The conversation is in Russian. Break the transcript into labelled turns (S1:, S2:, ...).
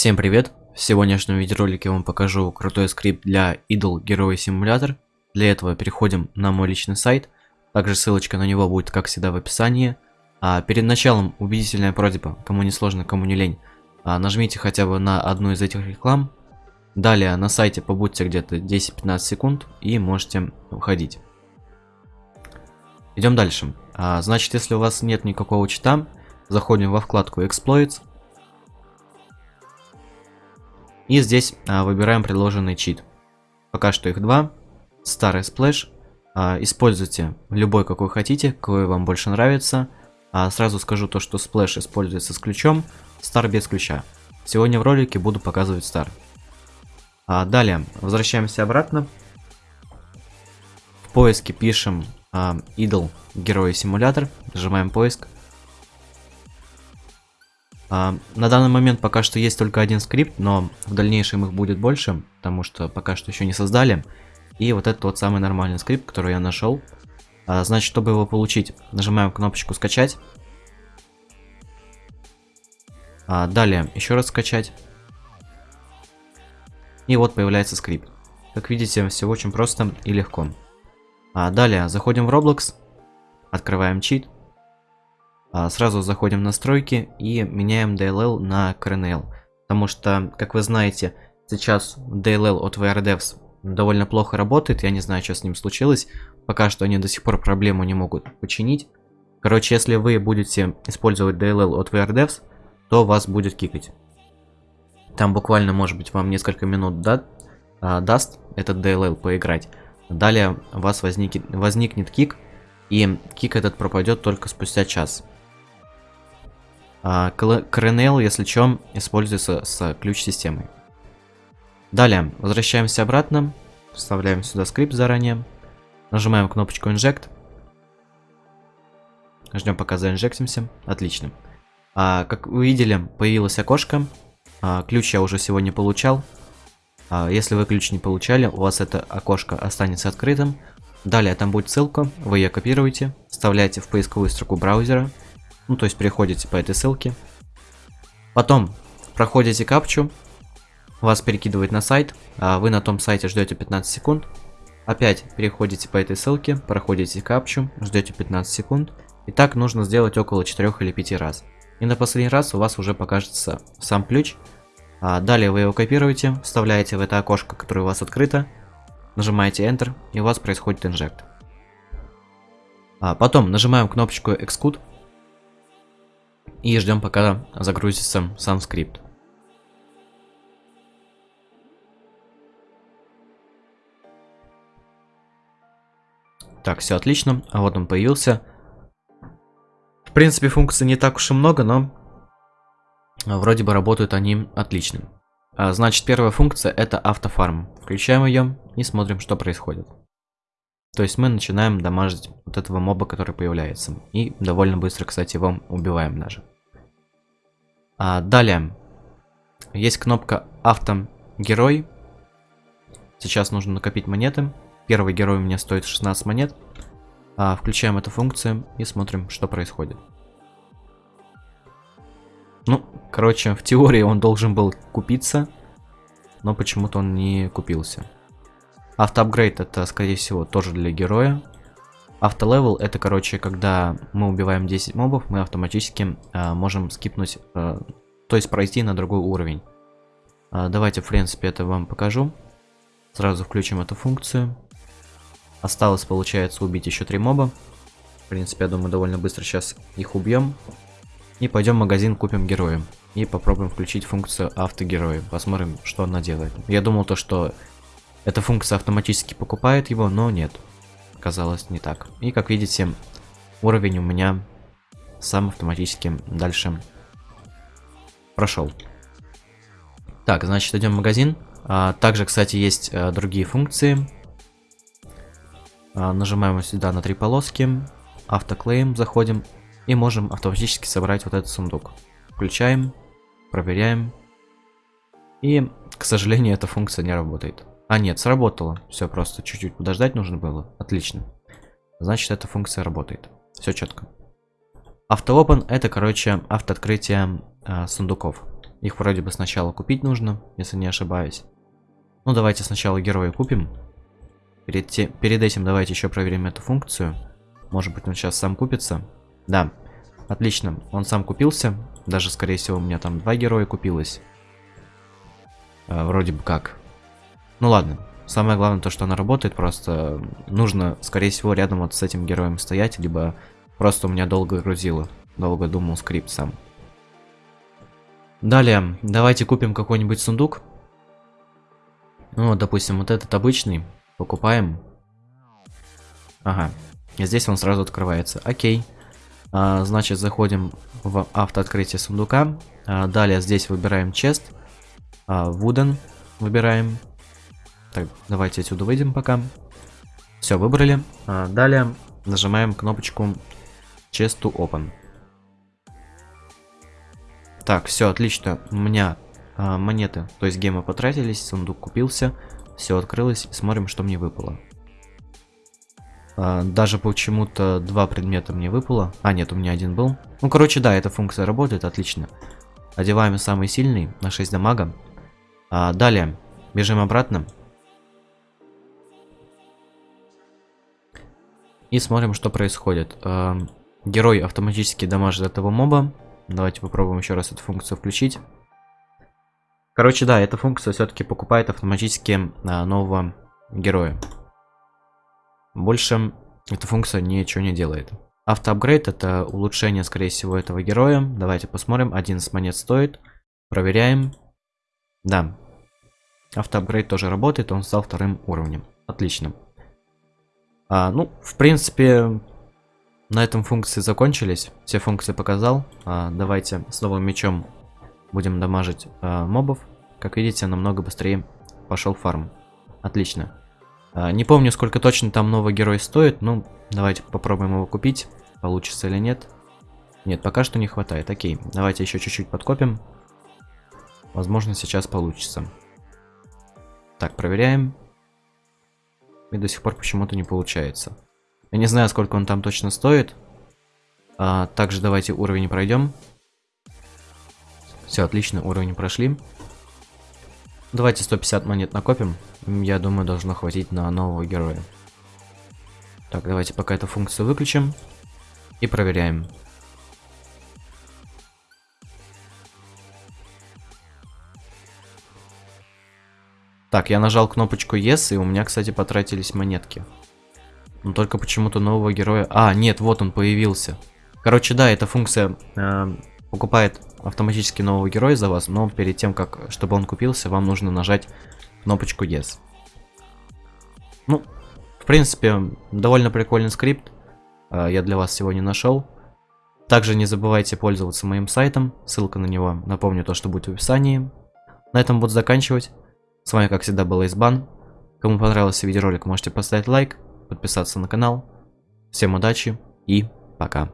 S1: Всем привет! В сегодняшнем видеоролике я вам покажу крутой скрипт для Idle Герой Симулятор. Для этого переходим на мой личный сайт. Также ссылочка на него будет, как всегда, в описании. А перед началом убедительная просьба, кому не сложно, кому не лень. А нажмите хотя бы на одну из этих реклам. Далее на сайте побудьте где-то 10-15 секунд и можете уходить. Идем дальше. А, значит, если у вас нет никакого чита, заходим во вкладку Exploits. И здесь а, выбираем предложенный чит. Пока что их два. Star и Splash. А, используйте любой, какой хотите, какой вам больше нравится. А, сразу скажу то, что Splash используется с ключом, Star без ключа. Сегодня в ролике буду показывать Star. А, далее, возвращаемся обратно. В поиске пишем а, idle герой симулятор, нажимаем поиск. А, на данный момент пока что есть только один скрипт, но в дальнейшем их будет больше, потому что пока что еще не создали. И вот это тот самый нормальный скрипт, который я нашел. А, значит, чтобы его получить, нажимаем кнопочку скачать. А, далее еще раз скачать. И вот появляется скрипт. Как видите, все очень просто и легко. А, далее заходим в Roblox, открываем чит. А, сразу заходим в настройки и меняем DLL на CRNL. Потому что, как вы знаете, сейчас DLL от VRDevs довольно плохо работает. Я не знаю, что с ним случилось. Пока что они до сих пор проблему не могут починить. Короче, если вы будете использовать DLL от VRDevs, то вас будет кикать. Там буквально, может быть, вам несколько минут да, а, даст этот DLL поиграть. Далее у вас возникнет, возникнет кик, и кик этот пропадет только спустя час. А, Kernel, если что, используется с ключ-системой. Далее, возвращаемся обратно, вставляем сюда скрипт заранее, нажимаем кнопочку Inject, ждем пока заинжектимся, отлично. А, как вы видели, появилось окошко, а, ключ я уже сегодня получал. А, если вы ключ не получали, у вас это окошко останется открытым. Далее там будет ссылка, вы ее копируете, вставляете в поисковую строку браузера, ну, то есть переходите по этой ссылке. Потом проходите капчу, вас перекидывает на сайт, а вы на том сайте ждете 15 секунд. Опять переходите по этой ссылке, проходите капчу, ждете 15 секунд. И так нужно сделать около 4 или 5 раз. И на последний раз у вас уже покажется сам ключ. А далее вы его копируете, вставляете в это окошко, которое у вас открыто. Нажимаете Enter, и у вас происходит инжект. А потом нажимаем кнопочку Execute. И ждем пока загрузится сам скрипт. Так, все отлично. А вот он появился. В принципе, функций не так уж и много, но вроде бы работают они отлично. А, значит, первая функция это автофарм. Включаем ее и смотрим, что происходит. То есть мы начинаем дамажить вот этого моба, который появляется. И довольно быстро, кстати, его убиваем даже. А, далее. Есть кнопка автогерой. Сейчас нужно накопить монеты. Первый герой у меня стоит 16 монет. А, включаем эту функцию и смотрим, что происходит. Ну, короче, в теории он должен был купиться, но почему-то он не купился. Автоапгрейд это, скорее всего, тоже для героя. Автолевел это, короче, когда мы убиваем 10 мобов, мы автоматически э, можем скипнуть, э, то есть пройти на другой уровень. Э, давайте, в принципе, это вам покажу. Сразу включим эту функцию. Осталось, получается, убить еще три моба. В принципе, я думаю, довольно быстро сейчас их убьем. И пойдем в магазин, купим героя. И попробуем включить функцию автогероя. Посмотрим, что она делает. Я думал то, что эта функция автоматически покупает его, но нет. Оказалось не так. И как видите, уровень у меня сам автоматически дальше прошел. Так, значит, идем в магазин. А, также, кстати, есть а, другие функции. А, нажимаем сюда на три полоски. Автоклейм, заходим. И можем автоматически собрать вот этот сундук. Включаем, проверяем. И, к сожалению, эта функция не работает. А, нет, сработало. Все, просто чуть-чуть подождать нужно было. Отлично. Значит, эта функция работает. Все четко. Автооpen это, короче, автооткрытие э, сундуков. Их вроде бы сначала купить нужно, если не ошибаюсь. Ну, давайте сначала героя купим. Перед, те, перед этим давайте еще проверим эту функцию. Может быть, он сейчас сам купится. Да, отлично. Он сам купился. Даже, скорее всего, у меня там два героя купилось. А, вроде бы как. Ну ладно. Самое главное то, что она работает. Просто нужно, скорее всего, рядом вот с этим героем стоять. Либо просто у меня долго грузило. Долго думал скрипт сам. Далее, давайте купим какой-нибудь сундук. Ну, допустим, вот этот обычный. Покупаем. Ага. Здесь он сразу открывается. Окей. А, значит, заходим в автооткрытие сундука. А, далее здесь выбираем чест. А, wooden выбираем. Так, давайте отсюда выйдем пока. Все, выбрали. А, далее нажимаем кнопочку Chest to Open. Так, все, отлично. У меня а, монеты, то есть гемы потратились, сундук купился, все открылось, смотрим, что мне выпало. А, даже почему-то два предмета мне выпало. А, нет, у меня один был. Ну, короче, да, эта функция работает, отлично. Одеваем самый сильный на 6 дамага. А, далее, бежим обратно. И смотрим, что происходит. А, герой автоматически дамажит этого моба. Давайте попробуем еще раз эту функцию включить. Короче, да, эта функция все-таки покупает автоматически а, нового героя. Больше эта функция ничего не делает. Автоапгрейд это улучшение, скорее всего, этого героя. Давайте посмотрим. 11 монет стоит. Проверяем. Да. Автоапгрейд тоже работает. Он стал вторым уровнем. Отлично. А, ну, в принципе, на этом функции закончились. Все функции показал. А, давайте с новым мечом будем дамажить а, мобов. Как видите, намного быстрее пошел фарм. Отлично. А, не помню, сколько точно там новый герой стоит. Ну, давайте попробуем его купить. Получится или нет. Нет, пока что не хватает. Окей, давайте еще чуть-чуть подкопим. Возможно, сейчас получится. Так, проверяем. И до сих пор почему-то не получается. Я не знаю, сколько он там точно стоит. А, также давайте уровень пройдем. Все, отлично, уровень прошли. Давайте 150 монет накопим. Я думаю, должно хватить на нового героя. Так, давайте пока эту функцию выключим. И проверяем. Так, я нажал кнопочку Yes, и у меня, кстати, потратились монетки. Но только почему-то нового героя... А, нет, вот он появился. Короче, да, эта функция э, покупает автоматически нового героя за вас, но перед тем, как чтобы он купился, вам нужно нажать кнопочку Yes. Ну, в принципе, довольно прикольный скрипт. Э, я для вас сегодня нашел. Также не забывайте пользоваться моим сайтом. Ссылка на него, напомню, то, что будет в описании. На этом буду заканчивать. С вами, как всегда, был Избан. Кому понравился видеоролик, можете поставить лайк подписаться на канал. Всем удачи и пока.